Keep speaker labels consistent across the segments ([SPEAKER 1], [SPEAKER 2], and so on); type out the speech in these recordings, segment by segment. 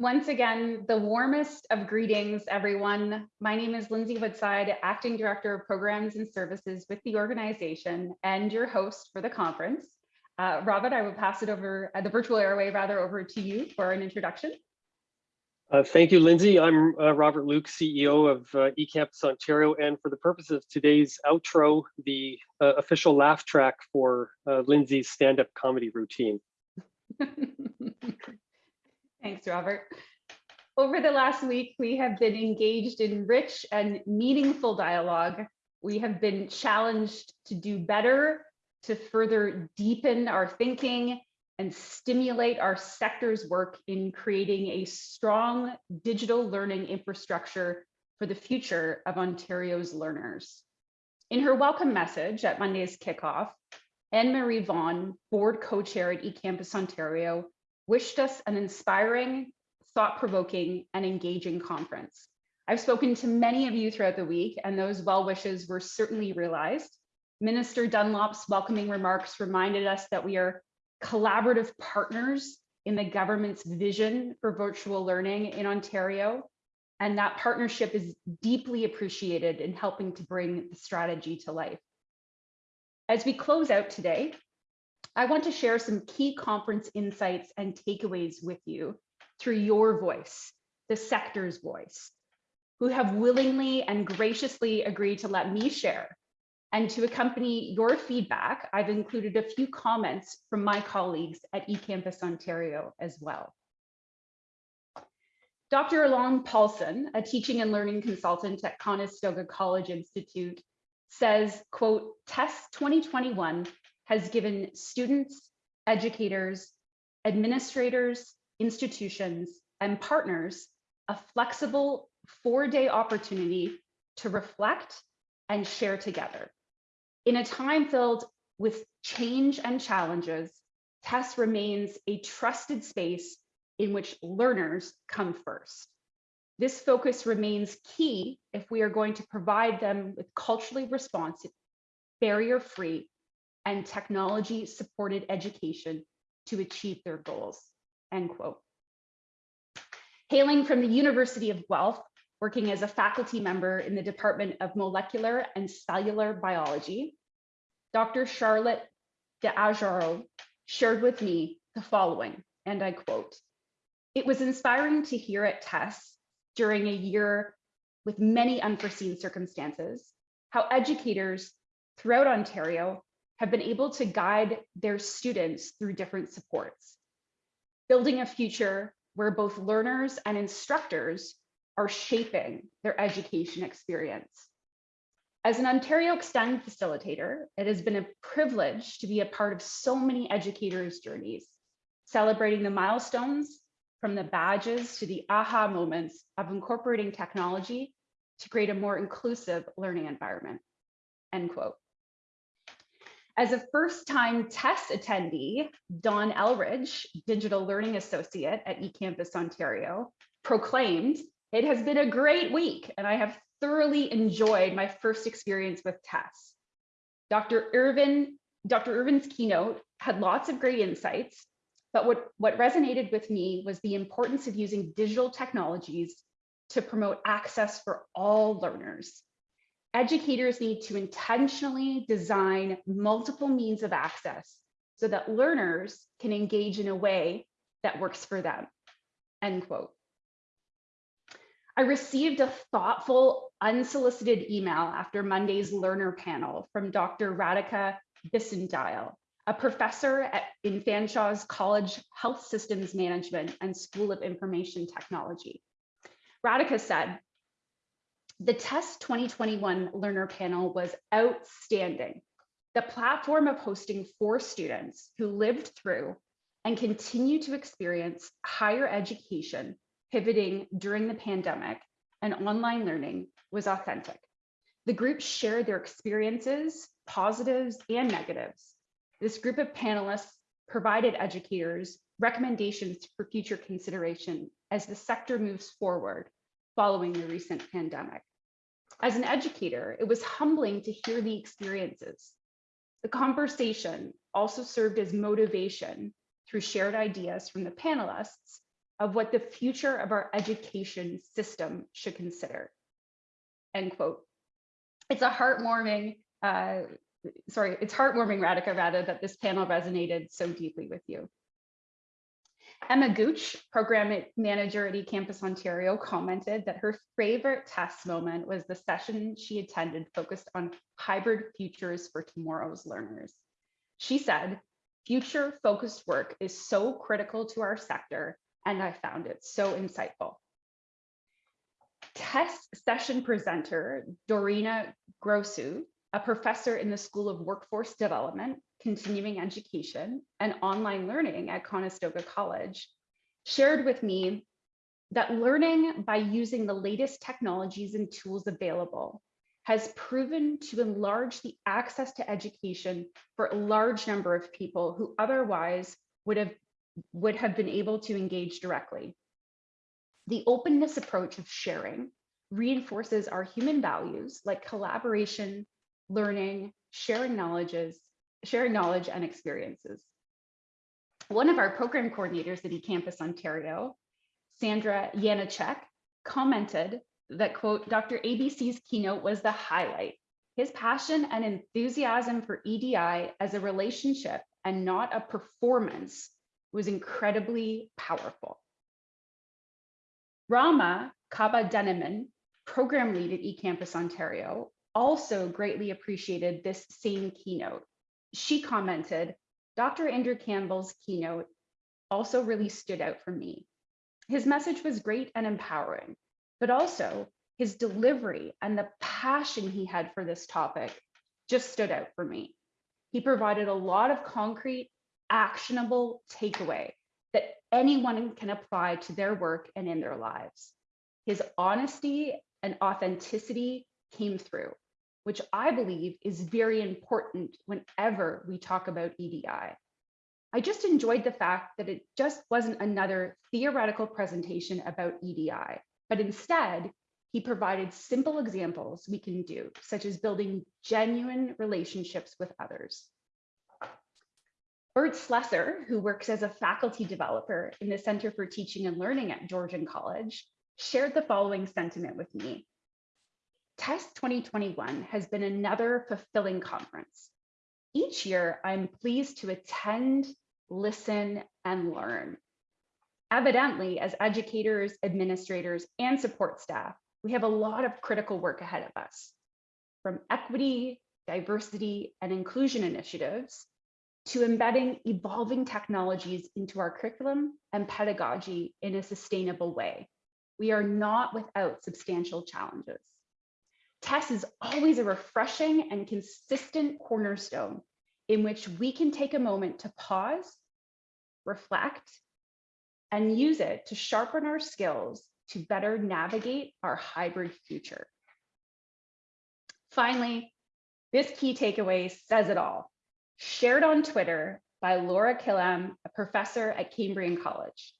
[SPEAKER 1] Once again, the warmest of greetings, everyone. My name is Lindsay Woodside, Acting Director of Programs and Services with the organization and your host for the conference. Uh, Robert, I will pass it over, uh, the virtual airway rather, over to you for an introduction.
[SPEAKER 2] Uh, thank you, Lindsay. I'm uh, Robert Luke, CEO of uh, eCampus Ontario, and for the purpose of today's outro, the uh, official laugh track for uh, Lindsay's stand-up comedy routine.
[SPEAKER 1] Thanks, Robert. Over the last week, we have been engaged in rich and meaningful dialogue. We have been challenged to do better, to further deepen our thinking and stimulate our sector's work in creating a strong digital learning infrastructure for the future of Ontario's learners. In her welcome message at Monday's kickoff, Anne-Marie Vaughan, board co-chair at eCampus Ontario, wished us an inspiring, thought-provoking, and engaging conference. I've spoken to many of you throughout the week, and those well wishes were certainly realized. Minister Dunlop's welcoming remarks reminded us that we are collaborative partners in the government's vision for virtual learning in Ontario, and that partnership is deeply appreciated in helping to bring the strategy to life. As we close out today, I want to share some key conference insights and takeaways with you through your voice, the sector's voice, who have willingly and graciously agreed to let me share. And to accompany your feedback, I've included a few comments from my colleagues at eCampus Ontario as well. Dr. Alon Paulson, a teaching and learning consultant at Conestoga College Institute, says, quote, TESS 2021 has given students, educators, administrators, institutions, and partners a flexible four-day opportunity to reflect and share together. In a time filled with change and challenges, TESS remains a trusted space in which learners come first. This focus remains key if we are going to provide them with culturally responsive, barrier-free, and technology supported education to achieve their goals, end quote. Hailing from the University of Guelph, working as a faculty member in the Department of Molecular and Cellular Biology, Dr. Charlotte de Araujo shared with me the following, and I quote, it was inspiring to hear at TESS during a year with many unforeseen circumstances, how educators throughout Ontario have been able to guide their students through different supports, building a future where both learners and instructors are shaping their education experience. As an Ontario Extend facilitator, it has been a privilege to be a part of so many educators' journeys, celebrating the milestones from the badges to the aha moments of incorporating technology to create a more inclusive learning environment, end quote. As a first-time TESS attendee, Dawn Elridge, Digital Learning Associate at eCampus Ontario, proclaimed, it has been a great week and I have thoroughly enjoyed my first experience with TESS. Dr. Irvin, Dr. Irvin's keynote had lots of great insights, but what, what resonated with me was the importance of using digital technologies to promote access for all learners educators need to intentionally design multiple means of access so that learners can engage in a way that works for them, end quote. I received a thoughtful, unsolicited email after Monday's learner panel from Dr. Radhika Bisendile, a professor at, in Fanshawe's College Health Systems Management and School of Information Technology. Radhika said, the TESS 2021 learner panel was outstanding. The platform of hosting four students who lived through and continue to experience higher education pivoting during the pandemic and online learning was authentic. The group shared their experiences, positives and negatives. This group of panelists provided educators recommendations for future consideration as the sector moves forward following the recent pandemic. As an educator, it was humbling to hear the experiences. The conversation also served as motivation through shared ideas from the panelists of what the future of our education system should consider. End quote. It's a heartwarming, uh, sorry, it's heartwarming, Radhika, rather, that this panel resonated so deeply with you. Emma Gooch, program manager at eCampus Ontario, commented that her favorite TESS moment was the session she attended focused on hybrid futures for tomorrow's learners. She said, future focused work is so critical to our sector, and I found it so insightful. TESS session presenter Dorina Grosu, a professor in the School of Workforce Development, Continuing Education, and Online Learning at Conestoga College, shared with me that learning by using the latest technologies and tools available has proven to enlarge the access to education for a large number of people who otherwise would have, would have been able to engage directly. The openness approach of sharing reinforces our human values like collaboration, learning, sharing knowledges, sharing knowledge and experiences. One of our program coordinators at eCampus Ontario, Sandra Yanachek, commented that quote, Dr. ABC's keynote was the highlight. His passion and enthusiasm for EDI as a relationship and not a performance was incredibly powerful. Rama Kaba Deniman, program lead at eCampus Ontario, also greatly appreciated this same keynote. She commented, Dr. Andrew Campbell's keynote also really stood out for me. His message was great and empowering, but also his delivery and the passion he had for this topic just stood out for me. He provided a lot of concrete, actionable takeaway that anyone can apply to their work and in their lives. His honesty and authenticity came through, which I believe is very important whenever we talk about EDI. I just enjoyed the fact that it just wasn't another theoretical presentation about EDI, but instead, he provided simple examples we can do, such as building genuine relationships with others. Bert Slesser, who works as a faculty developer in the Center for Teaching and Learning at Georgian College, shared the following sentiment with me. TESS 2021 has been another fulfilling conference. Each year, I'm pleased to attend, listen, and learn. Evidently, as educators, administrators, and support staff, we have a lot of critical work ahead of us, from equity, diversity, and inclusion initiatives to embedding evolving technologies into our curriculum and pedagogy in a sustainable way. We are not without substantial challenges. TESS is always a refreshing and consistent cornerstone in which we can take a moment to pause, reflect, and use it to sharpen our skills to better navigate our hybrid future. Finally, this key takeaway says it all. Shared on Twitter by Laura Killam, a professor at Cambrian College.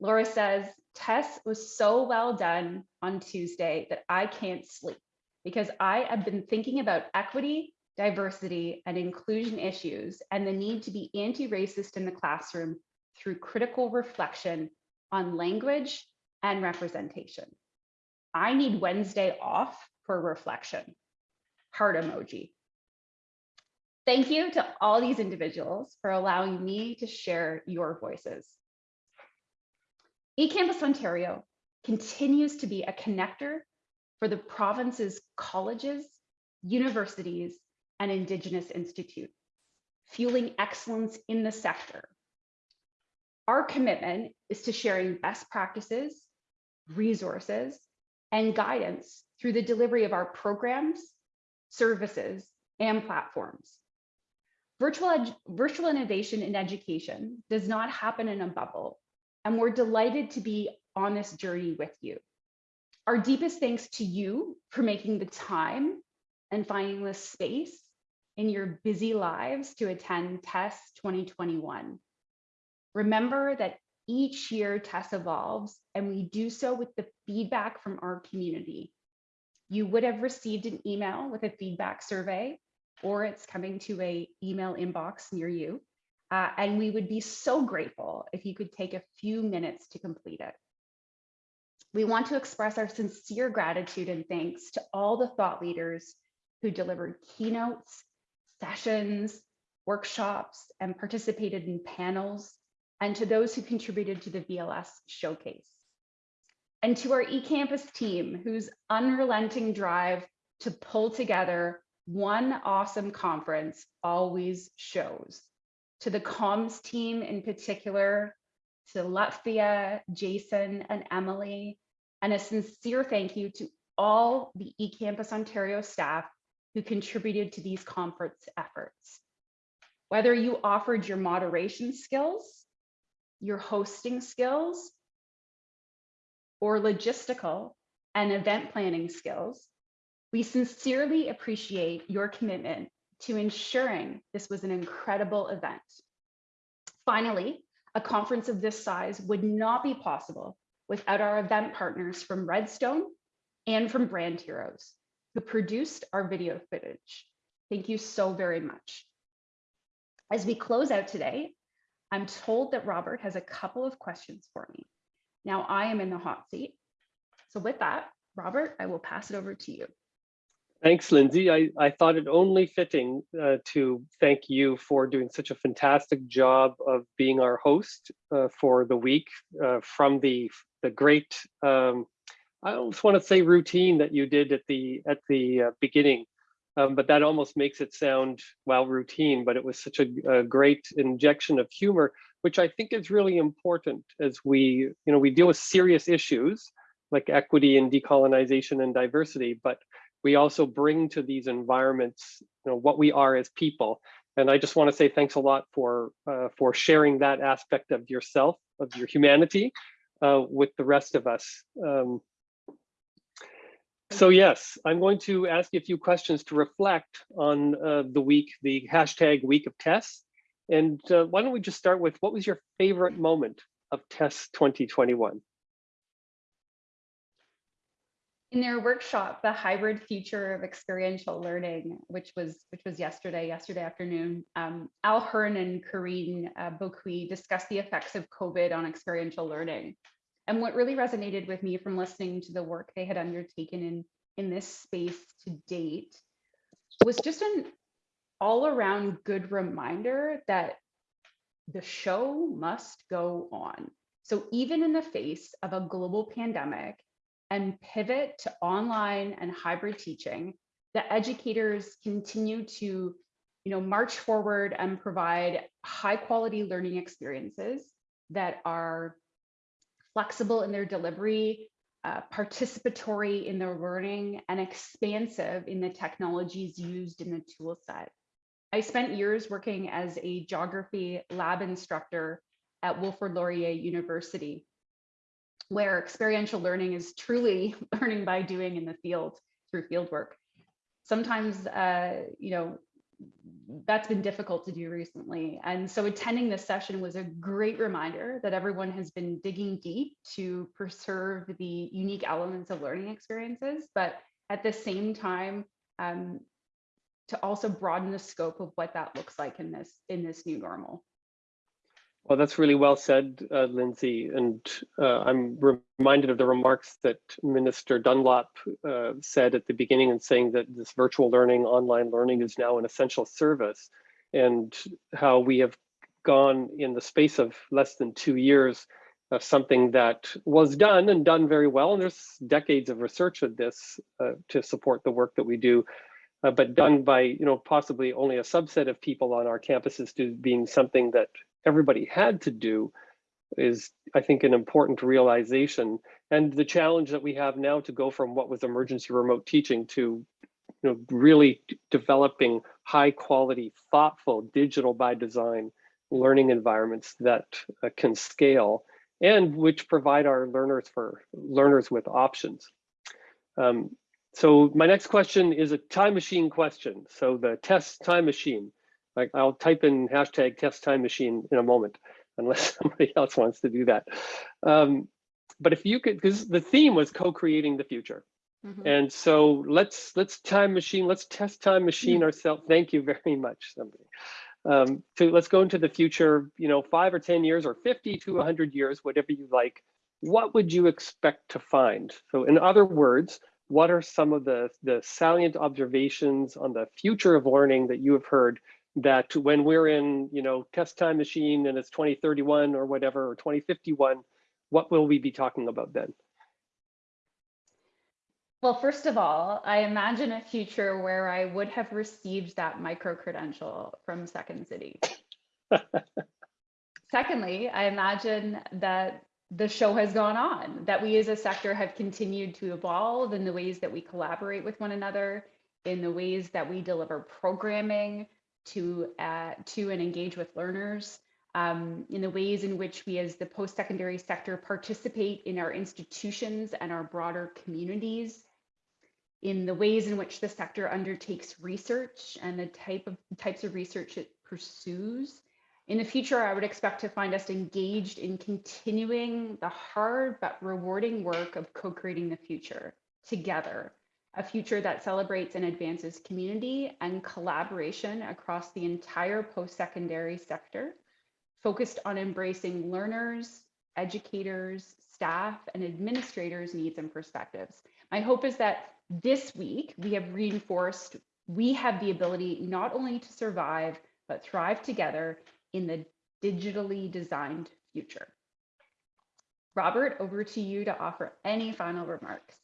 [SPEAKER 1] Laura says, Tess was so well done on Tuesday that I can't sleep because I have been thinking about equity, diversity, and inclusion issues and the need to be anti-racist in the classroom through critical reflection on language and representation. I need Wednesday off for reflection. Heart emoji. Thank you to all these individuals for allowing me to share your voices. eCampus Ontario continues to be a connector for the province's colleges, universities, and Indigenous institutes, fueling excellence in the sector. Our commitment is to sharing best practices, resources, and guidance through the delivery of our programs, services, and platforms. Virtual, virtual innovation in education does not happen in a bubble, and we're delighted to be on this journey with you. Our deepest thanks to you for making the time and finding the space in your busy lives to attend TESS 2021. Remember that each year TESS evolves and we do so with the feedback from our community. You would have received an email with a feedback survey or it's coming to a email inbox near you. Uh, and we would be so grateful if you could take a few minutes to complete it. We want to express our sincere gratitude and thanks to all the thought leaders who delivered keynotes, sessions, workshops, and participated in panels, and to those who contributed to the VLS showcase. And to our eCampus team, whose unrelenting drive to pull together one awesome conference always shows. To the comms team in particular, to Lutfia, Jason, and Emily, and a sincere thank you to all the eCampus Ontario staff who contributed to these conference efforts. Whether you offered your moderation skills, your hosting skills, or logistical and event planning skills, we sincerely appreciate your commitment to ensuring this was an incredible event. Finally, a conference of this size would not be possible without our event partners from Redstone and from Brand Heroes, who produced our video footage. Thank you so very much. As we close out today, I'm told that Robert has a couple of questions for me. Now I am in the hot seat. So with that, Robert, I will pass it over to you.
[SPEAKER 2] Thanks, Lindsay. I, I thought it only fitting uh, to thank you for doing such a fantastic job of being our host uh, for the week uh, from the, the great, um, I almost want to say routine that you did at the, at the uh, beginning, um, but that almost makes it sound, well, routine, but it was such a, a great injection of humor, which I think is really important as we, you know, we deal with serious issues like equity and decolonization and diversity, but we also bring to these environments you know, what we are as people. And I just want to say thanks a lot for, uh, for sharing that aspect of yourself, of your humanity uh, with the rest of us. Um, so yes, I'm going to ask you a few questions to reflect on uh, the week, the hashtag week of TESS. And uh, why don't we just start with what was your favorite moment of TESS 2021?
[SPEAKER 1] In their workshop, the hybrid future of experiential learning, which was which was yesterday, yesterday afternoon, um, Al Hearn and Karine uh, Boqui discussed the effects of COVID on experiential learning. And what really resonated with me from listening to the work they had undertaken in, in this space to date was just an all around good reminder that the show must go on. So even in the face of a global pandemic, and pivot to online and hybrid teaching, the educators continue to you know, march forward and provide high quality learning experiences that are flexible in their delivery, uh, participatory in their learning, and expansive in the technologies used in the tool set. I spent years working as a geography lab instructor at Wilfrid Laurier University, where experiential learning is truly learning by doing in the field through field work. Sometimes, uh, you know, that's been difficult to do recently. And so attending this session was a great reminder that everyone has been digging deep to preserve the unique elements of learning experiences, but at the same time, um, to also broaden the scope of what that looks like in this in this new normal.
[SPEAKER 2] Well, that's really well said, uh, Lindsay. And uh, I'm reminded of the remarks that Minister Dunlop uh, said at the beginning in saying that this virtual learning, online learning is now an essential service and how we have gone in the space of less than two years of something that was done and done very well. And there's decades of research of this uh, to support the work that we do. Uh, but done by, you know, possibly only a subset of people on our campuses to being something that everybody had to do is, I think, an important realization. And the challenge that we have now to go from what was emergency remote teaching to you know, really developing high quality, thoughtful, digital by design learning environments that uh, can scale and which provide our learners for learners with options. Um, so my next question is a time machine question. So the TESS time machine. Like I'll type in hashtag TESS time machine in a moment, unless somebody else wants to do that. Um, but if you could, because the theme was co-creating the future. Mm -hmm. And so let's let's time machine, let's TESS time machine mm -hmm. ourselves. Thank you very much, somebody. Um, so let's go into the future, you know, five or 10 years or 50 to 100 years, whatever you like. What would you expect to find? So in other words, what are some of the, the salient observations on the future of learning that you have heard that when we're in, you know, TESS time machine and it's 2031 or whatever, or 2051, what will we be talking about then?
[SPEAKER 1] Well, first of all, I imagine a future where I would have received that micro credential from Second City. Secondly, I imagine that the show has gone on, that we as a sector have continued to evolve in the ways that we collaborate with one another, in the ways that we deliver programming to, uh, to and engage with learners, um, in the ways in which we as the post-secondary sector participate in our institutions and our broader communities, in the ways in which the sector undertakes research and the type of types of research it pursues. In the future, I would expect to find us engaged in continuing the hard but rewarding work of co-creating the future together, a future that celebrates and advances community and collaboration across the entire post-secondary sector, focused on embracing learners, educators, staff, and administrators' needs and perspectives. My hope is that this week we have reinforced we have the ability not only to survive, but thrive together in the digitally designed future. Robert, over to you to offer any final remarks,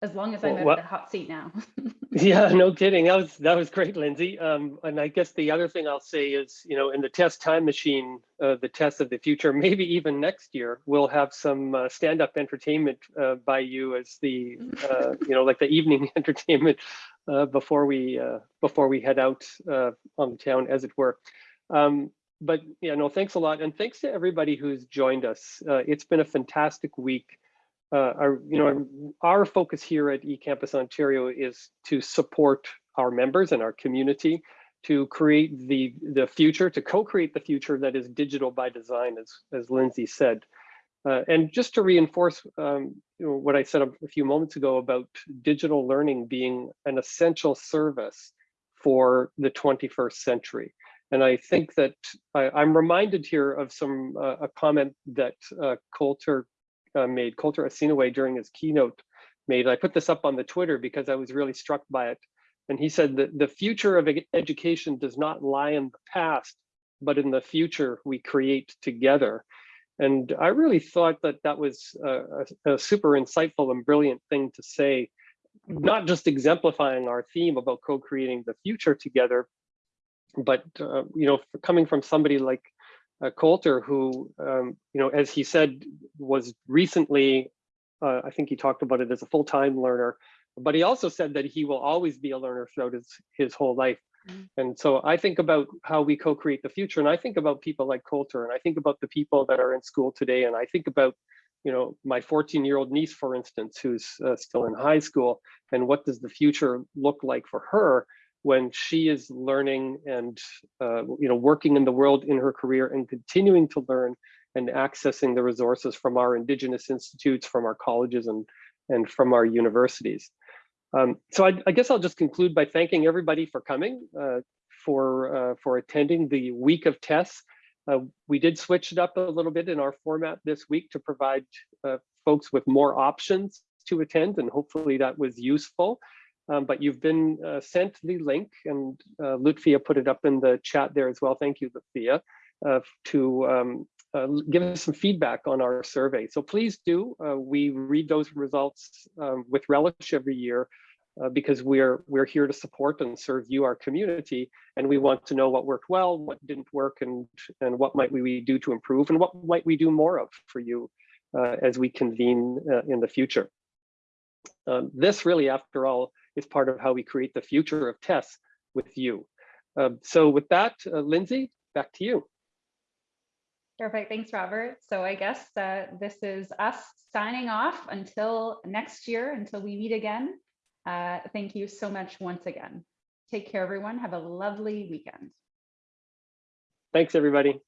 [SPEAKER 1] as long as I'm
[SPEAKER 2] Well,
[SPEAKER 1] the hot seat now.
[SPEAKER 2] Yeah, no kidding. That was that was great, Lindsay. Um, and I guess the other thing I'll say is, you know, in the TESS time machine, uh, the TESS of the future, maybe even next year, we'll have some uh, stand-up entertainment uh, by you as the, uh, you know, like the evening entertainment uh, before we uh, before we head out uh, on the town, as it were. Um, but yeah, no, thanks a lot, and thanks to everybody who's joined us. Uh, it's been a fantastic week uh, our, you know, our focus here at eCampus Ontario is to support our members and our community to create the the future, to co-create the future that is digital by design, as as Lindsay said. Uh, and just to reinforce um, you know, what I said a, a few moments ago about digital learning being an essential service for the 21st century. And I think that I, am reminded here of some uh, a comment that uh, Coulter uh, made, Coulter Asinaway during his keynote made. I put this up on the Twitter because I was really struck by it. And he said that the future of education does not lie in the past, but in the future we create together. And I really thought that that was a, a super insightful and brilliant thing to say, not just exemplifying our theme about co-creating the future together, but uh, you know, coming from somebody like uh, Coulter, who, um, you know, as he said, was recently, uh, I think he talked about it as a full-time learner, but he also said that he will always be a learner throughout his, his whole life.
[SPEAKER 1] Mm.
[SPEAKER 2] And so I think about how we co-create the future, and I think about people like Coulter, and I think about the people that are in school today, and I think about, you know, my 14-year-old niece, for instance, who's uh, still in high school, and what does the future look like for her? When she is learning and uh, you know working in the world in her career and continuing to learn and accessing the resources from our indigenous institutes from our colleges and and from our universities. Um, so I, I, guess i'll just conclude by thanking everybody for coming uh, for uh, for attending the week of tests. Uh, we did switch it up a little bit in our format this week to provide uh, folks with more options to attend and hopefully that was useful um, but you've been uh, sent the link and uh, Lutfia put it up in the chat there as well. Thank you, Lutfia, uh, to um, uh, give us some feedback on our survey. So please do, uh, we read those results um, with relish every year uh, because we're we're here to support and serve you, our community, and we want to know what worked well, what didn't work, and and what might we do to improve, and what might we do more of for you as we convene in the future. Um, this really, after all, is part of how we create the future of tests with you. Um, so with that, uh, Lindsay, back to you.
[SPEAKER 1] Perfect. Thanks, Robert. So I guess uh, this is us signing off until next year, until we meet again. Uh, thank you so much once again. Take care, everyone. Have a lovely weekend.
[SPEAKER 2] Thanks, everybody.